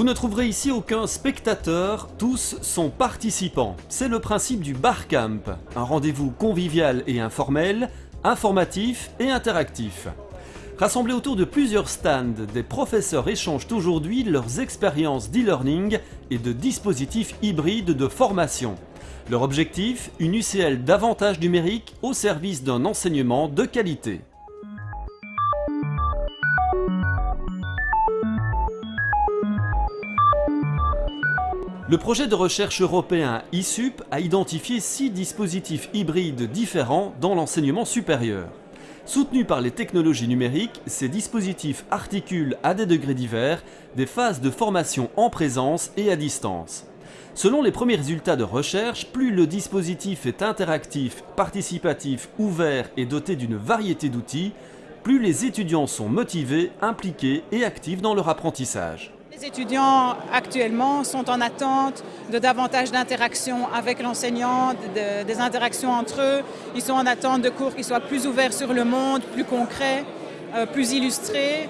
Vous ne trouverez ici aucun spectateur, tous sont participants. C'est le principe du Barcamp, un rendez-vous convivial et informel, informatif et interactif. Rassemblés autour de plusieurs stands, des professeurs échangent aujourd'hui leurs expériences d'e-learning et de dispositifs hybrides de formation. Leur objectif, une UCL davantage numérique au service d'un enseignement de qualité. Le projet de recherche européen ISUP a identifié six dispositifs hybrides différents dans l'enseignement supérieur. Soutenus par les technologies numériques, ces dispositifs articulent à des degrés divers des phases de formation en présence et à distance. Selon les premiers résultats de recherche, plus le dispositif est interactif, participatif, ouvert et doté d'une variété d'outils, plus les étudiants sont motivés, impliqués et actifs dans leur apprentissage. Les étudiants actuellement sont en attente de davantage d'interactions avec l'enseignant, des interactions entre eux. Ils sont en attente de cours qui soient plus ouverts sur le monde, plus concrets, euh, plus illustrés,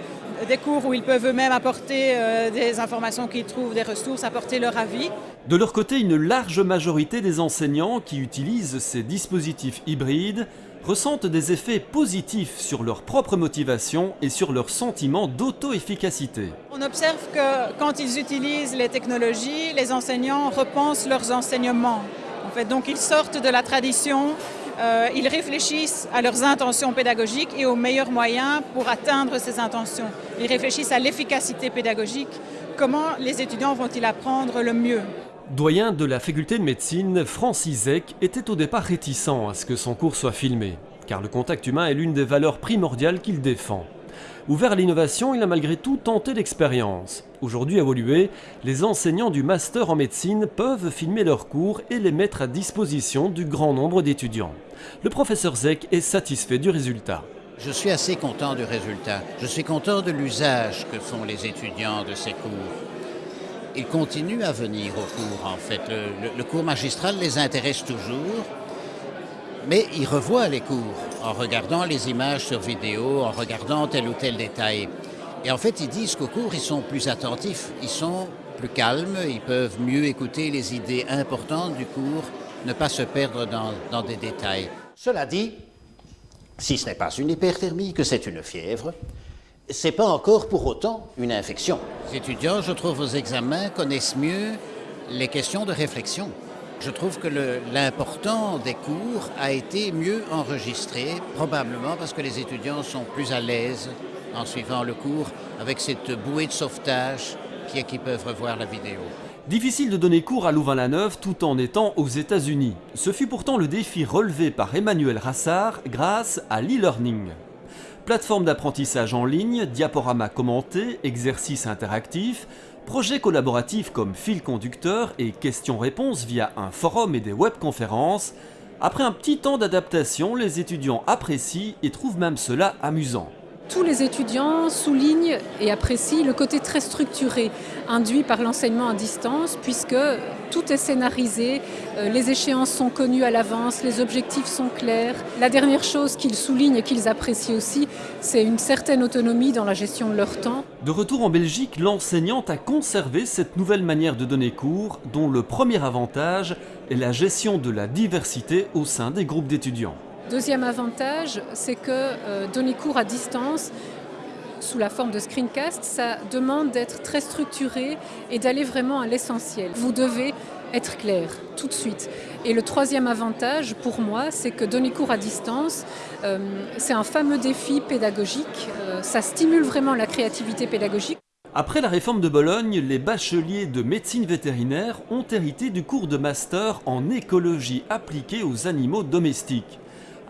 des cours où ils peuvent eux-mêmes apporter euh, des informations qu'ils trouvent, des ressources, apporter leur avis. De leur côté, une large majorité des enseignants qui utilisent ces dispositifs hybrides ressentent des effets positifs sur leur propre motivation et sur leur sentiment d'auto-efficacité. On observe que quand ils utilisent les technologies, les enseignants repensent leurs enseignements. En fait, donc ils sortent de la tradition, euh, ils réfléchissent à leurs intentions pédagogiques et aux meilleurs moyens pour atteindre ces intentions. Ils réfléchissent à l'efficacité pédagogique, comment les étudiants vont-ils apprendre le mieux? Doyen de la faculté de médecine, Francis Eck était au départ réticent à ce que son cours soit filmé, car le contact humain est l'une des valeurs primordiales qu'il défend. Ouvert à l'innovation, il a malgré tout tenté l'expérience. Aujourd'hui évolué, les enseignants du master en médecine peuvent filmer leurs cours et les mettre à disposition du grand nombre d'étudiants. Le professeur Zeck est satisfait du résultat. Je suis assez content du résultat. Je suis content de l'usage que font les étudiants de ces cours ils continuent à venir au cours, en fait. Le, cours magistral les intéresse toujours, mais ils revoient les cours en regardant les images sur vidéo, en regardant tel ou tel détail. Et en fait, ils disent qu'au cours, ils sont plus attentifs, ils sont plus calmes, ils peuvent mieux écouter les idées importantes du cours, ne pas se perdre dans, dans des détails. Cela dit, si ce n'est pas une hyperthermie, que c'est une fièvre, c'est pas encore pour autant une infection. Les étudiants, je trouve, aux examens connaissent mieux les questions de réflexion. Je trouve que l'important des cours a été mieux enregistré, probablement parce que les étudiants sont plus à l'aise en suivant le cours avec cette bouée de sauvetage qui est qu'ils peuvent revoir la vidéo. Difficile de donner cours à Louvain-la-Neuve tout en étant aux États-Unis. Ce fut pourtant le défi relevé par Emmanuel Rassard grâce à l'e-learning. Plateforme d'apprentissage en ligne, diaporama commenté, exercices interactifs, projets collaboratifs comme fil conducteur et questions-réponses via un forum et des webconférences, après un petit temps d'adaptation, les étudiants apprécient et trouvent même cela amusant tous les étudiants soulignent et apprécient le côté très structuré induit par l'enseignement à distance puisque tout est scénarisé, euh, les échéances sont connues à l'avance, les objectifs sont clairs. La dernière chose qu'ils soulignent et qu'ils apprécient aussi, c'est une certaine autonomie dans la gestion de leur temps. De retour en Belgique, l'enseignante a conservé cette nouvelle manière de donner cours dont le premier avantage est la gestion de la diversité au sein des groupes d'étudiants. Deuxième avantage, c'est que euh, donner cours à distance, sous la forme de screencast, ça demande d'être très structuré et d'aller vraiment à l'essentiel. Vous devez être clair tout de suite. Et le troisième avantage pour moi, c'est que donner cours à distance, euh, c'est un fameux défi pédagogique. Euh, ça stimule vraiment la créativité pédagogique. Après la réforme de Bologne, les bacheliers de médecine vétérinaire ont hérité du cours de master en écologie appliquée aux animaux domestiques.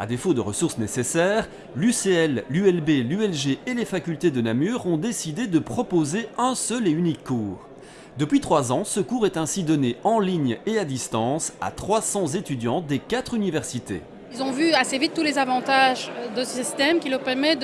À défaut de ressources nécessaires, l'UCL, l'ULB, l'ULG et les facultés de Namur ont décidé de proposer un seul et unique cours. Depuis trois ans, ce cours est ainsi donné en ligne et à distance à 300 étudiants des quatre universités. Ils ont vu assez vite tous les avantages de ce système qui leur permet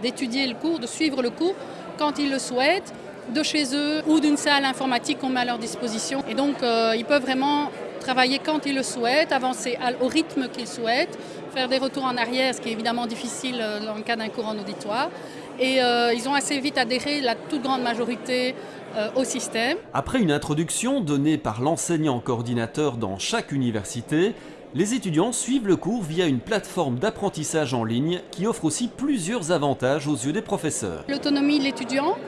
d'étudier le cours, de suivre le cours quand ils le souhaitent, de chez eux ou d'une salle informatique qu'on met à leur disposition. Et donc, euh, ils peuvent vraiment travailler quand ils le souhaitent, avancer au rythme qu'ils souhaitent, faire des retours en arrière, ce qui est évidemment difficile euh, dans le cas d'un cours en auditoire. Et euh, ils ont assez vite adhéré, la toute grande majorité, euh, au système. Après une introduction donnée par l'enseignant coordinateur dans chaque université, les étudiants suivent le cours via une plateforme d'apprentissage en ligne qui offre aussi plusieurs avantages aux yeux des professeurs. L'autonomie de l'étudiant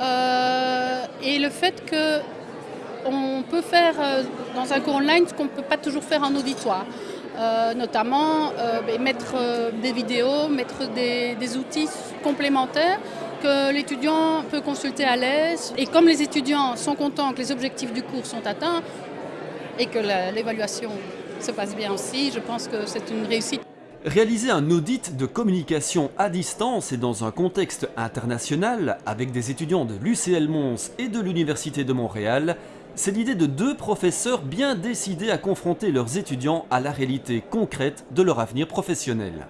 euh, et le fait que on peut faire euh, dans un cours online ce qu'on ne peut pas toujours faire en auditoire. Euh, notamment ben, mettre des vidéos, mettre des, des outils complémentaires que l'étudiant peut consulter à l'aise. Et comme les étudiants sont contents que les objectifs du cours sont atteints et que l'évaluation se passe bien aussi, je pense que c'est une réussite. Réaliser un audit de communication à distance et dans un contexte international avec des étudiants de l'UCL Mons et de l'Université de Montréal, c'est l'idée de deux professeurs bien décidés à confronter leurs étudiants à la réalité concrète de leur avenir professionnel.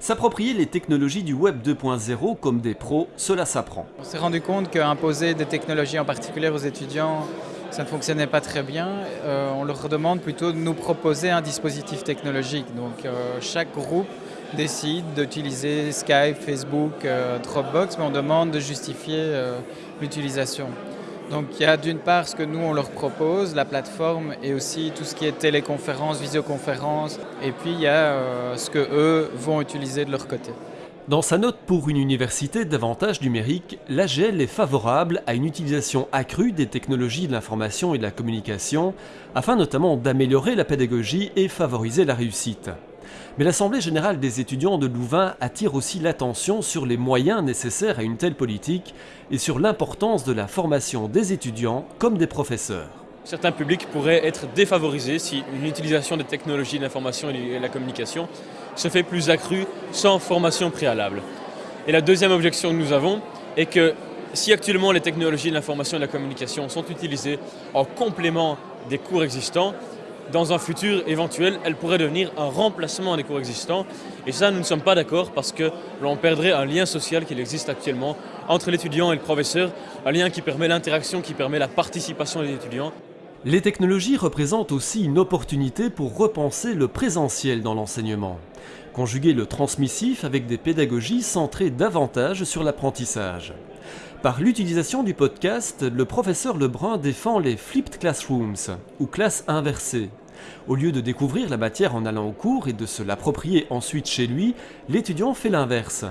S'approprier les technologies du Web 2.0 comme des pros, cela s'apprend. On s'est rendu compte qu'imposer des technologies en particulier aux étudiants ça ne fonctionnait pas très bien. Euh, on leur demande plutôt de nous proposer un dispositif technologique. Donc euh, chaque groupe décide d'utiliser Skype, Facebook, euh, Dropbox, mais on demande de justifier l'utilisation. Donc il y a d'une part ce que nous on leur propose, la plateforme, et aussi tout ce qui est téléconférence, visioconférence, et puis il y a ce que eux vont utiliser de leur côté. Dans sa note pour une université davantage numérique, l'AGL est favorable à une utilisation accrue des technologies de l'information et de la communication, afin notamment d'améliorer la pédagogie et favoriser la réussite. Mais l'Assemblée générale des étudiants de Louvain attire aussi l'attention sur les moyens nécessaires à une telle politique et sur l'importance de la formation des étudiants comme des professeurs. Certains publics pourraient être défavorisés si une utilisation des technologies de l'information et de la communication se fait plus accrue sans formation préalable. Et la deuxième objection que nous avons est que si actuellement les technologies de l'information et de la communication sont utilisées en complément des cours existants, dans un futur éventuel, elles pourraient devenir un remplacement des cours existants. Et ça, nous ne sommes pas d'accord parce que l'on perdrait un lien social qui existe actuellement entre l'étudiant et le professeur, un lien qui permet l'interaction, qui permet la participation des étudiants. Les technologies représentent aussi une opportunité pour repenser le présentiel dans l'enseignement. Conjuguer le transmissif avec des pédagogies centrées davantage sur l'apprentissage. Par l'utilisation du podcast, le professeur Lebrun défend les flipped classrooms, ou classes inversées. Au lieu de découvrir la matière en allant au cours et de se l'approprier ensuite chez lui, l'étudiant fait l'inverse.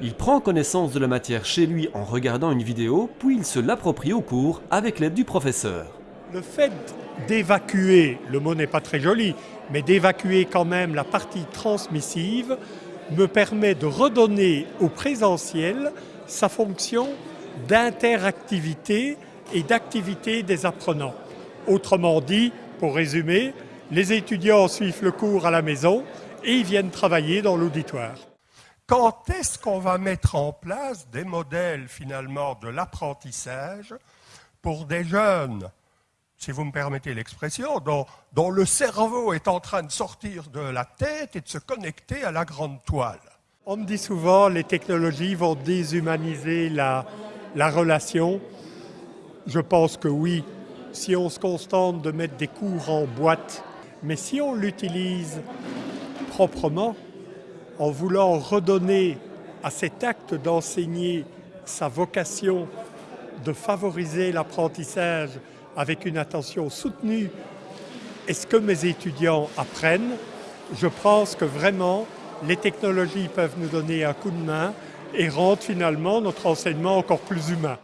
Il prend connaissance de la matière chez lui en regardant une vidéo, puis il se l'approprie au cours avec l'aide du professeur. Le fait d'évacuer, le mot n'est pas très joli, mais d'évacuer quand même la partie transmissive me permet de redonner au présentiel sa fonction d'interactivité et d'activité des apprenants. Autrement dit, pour résumer, les étudiants suivent le cours à la maison et ils viennent travailler dans l'auditoire. Quand est-ce qu'on va mettre en place des modèles finalement de l'apprentissage pour des jeunes si vous me permettez l'expression, dont, le cerveau est en train de sortir de la tête et de se connecter à la grande toile? On me dit souvent les technologies vont déshumaniser la, la relation. Je pense que oui, si on se contente de mettre des cours en boîte, mais si on l'utilise proprement, en voulant redonner à cet acte d'enseigner sa vocation de favoriser l'apprentissage avec une attention soutenue, est-ce que mes étudiants apprennent? Je pense que vraiment, les technologies peuvent nous donner un coup de main et rendre finalement notre enseignement encore plus humain.